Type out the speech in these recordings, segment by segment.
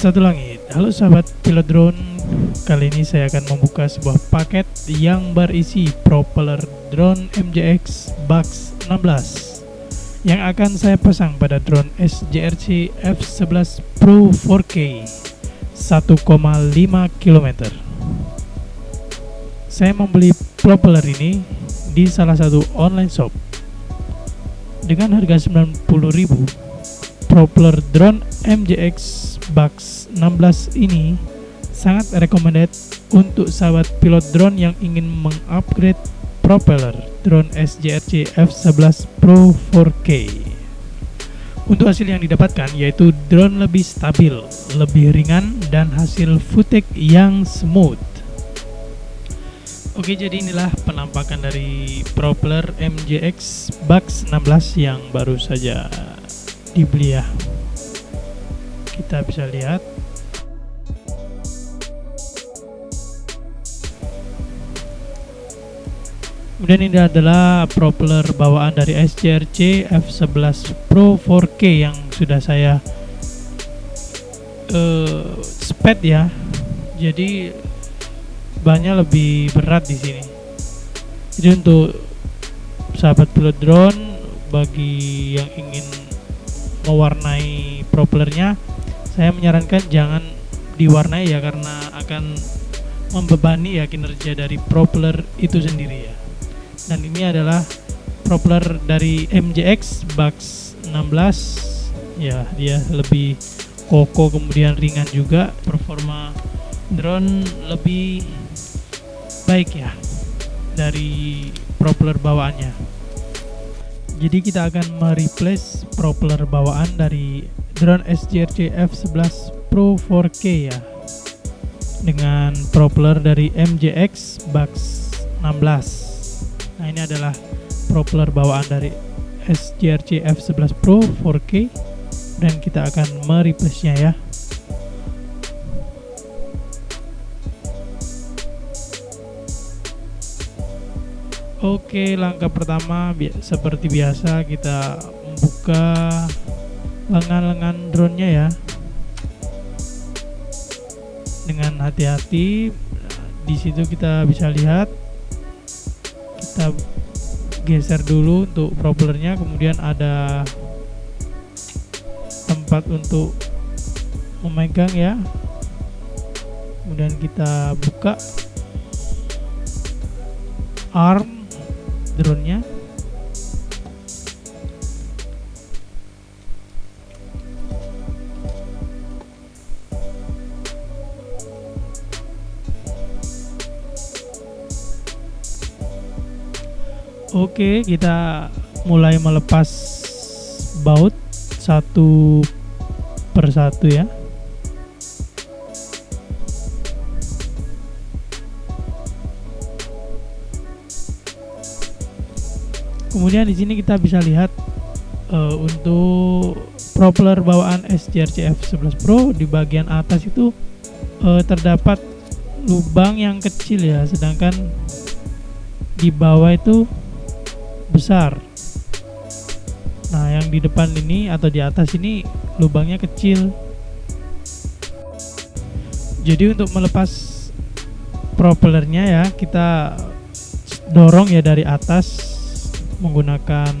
Satu langit. Halo sahabat pilot drone. Kali ini saya akan membuka sebuah paket yang berisi propeller drone MJX Bugs 16 yang akan saya pasang pada drone SJRC F11 Pro 4K 1,5 km. Saya membeli propeller ini di salah satu online shop dengan harga 90.000 propeller drone MJX Bugs 16 ini sangat recommended untuk sahabat pilot drone yang ingin mengupgrade propeller drone SJRC F11 Pro 4K. Untuk hasil yang didapatkan yaitu drone lebih stabil, lebih ringan dan hasil footage yang smooth. Oke, jadi inilah penampakan dari propeller MJX Bugs 16 yang baru saja dibeli ya kita bisa lihat. Kemudian ini adalah propeller bawaan dari SCRC F11 Pro 4K yang sudah saya uh, sped ya. Jadi banyak lebih berat di sini. Jadi untuk sahabat pilot drone bagi yang ingin mewarnai propellernya saya menyarankan jangan diwarnai ya karena akan membebani ya kinerja dari propeller itu sendiri ya. Dan ini adalah propeller dari MJX Bugs 16 ya dia lebih kokoh kemudian ringan juga performa drone lebih baik ya dari propeller bawaannya jadi kita akan mereplace propeller bawaan dari drone SGRC F11 Pro 4K ya. Dengan propeller dari MJX Bugs 16 nah ini adalah propeller bawaan dari SGRC F11 Pro 4K dan kita akan mereplace nya ya Oke, langkah pertama bi seperti biasa kita membuka lengan-lengan drone-nya ya. Dengan hati-hati di situ kita bisa lihat. Kita geser dulu untuk propellernya kemudian ada tempat untuk memegang ya. Kemudian kita buka. Arm drone-nya Oke, kita mulai melepas baut satu persatu ya. Kemudian di sini kita bisa lihat uh, untuk propeller bawaan SJRC F11 Pro di bagian atas itu uh, terdapat lubang yang kecil ya sedangkan di bawah itu besar. Nah yang di depan ini atau di atas ini lubangnya kecil. Jadi untuk melepas propellernya ya kita dorong ya dari atas menggunakan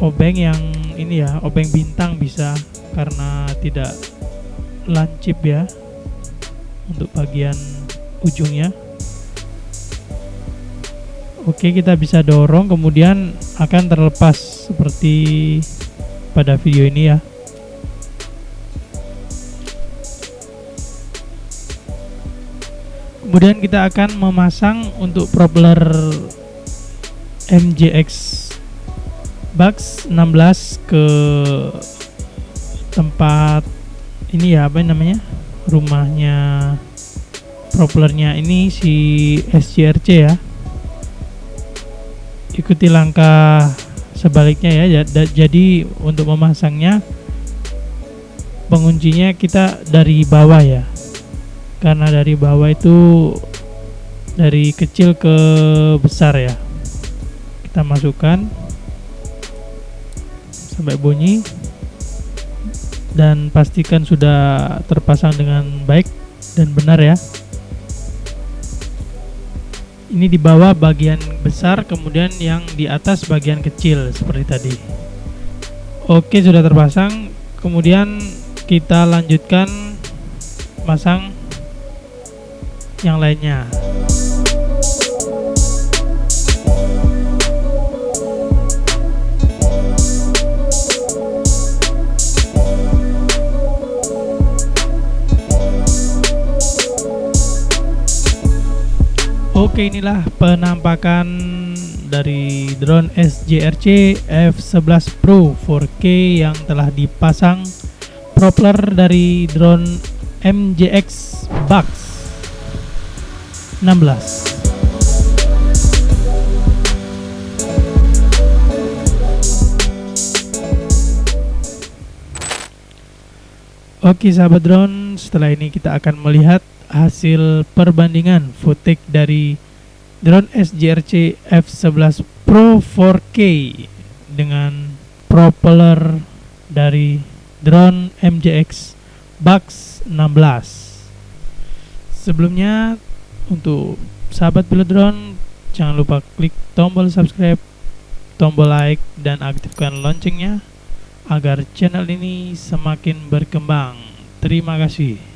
obeng yang ini ya obeng bintang bisa karena tidak lancip ya untuk bagian ujungnya. Oke kita bisa dorong kemudian akan terlepas seperti pada video ini ya. Kemudian kita akan memasang untuk propeller MJX Bugs 16 ke tempat ini ya apa namanya rumahnya propellernya ini si SCRC ya. Ikuti langkah sebaliknya ya jadi untuk memasangnya penguncinya kita dari bawah ya. Karena dari bawah itu dari kecil ke besar ya kita masukkan. Sampai bunyi. Dan pastikan sudah terpasang dengan baik dan benar ya. Ini di bawah bagian besar kemudian yang di atas bagian kecil seperti tadi. Oke sudah terpasang. Kemudian kita lanjutkan pasang yang lainnya Oke inilah penampakan dari drone SJRC F11 Pro 4K yang telah dipasang propeller dari drone MJX Box 16 Oke sahabat drone, setelah ini kita akan melihat hasil perbandingan footage dari drone SJRC F11 Pro 4K dengan propeller dari drone MJX Box 16 sebelumnya untuk sahabat pilot drone jangan lupa klik tombol subscribe tombol like dan aktifkan loncengnya agar channel ini semakin berkembang. Terima kasih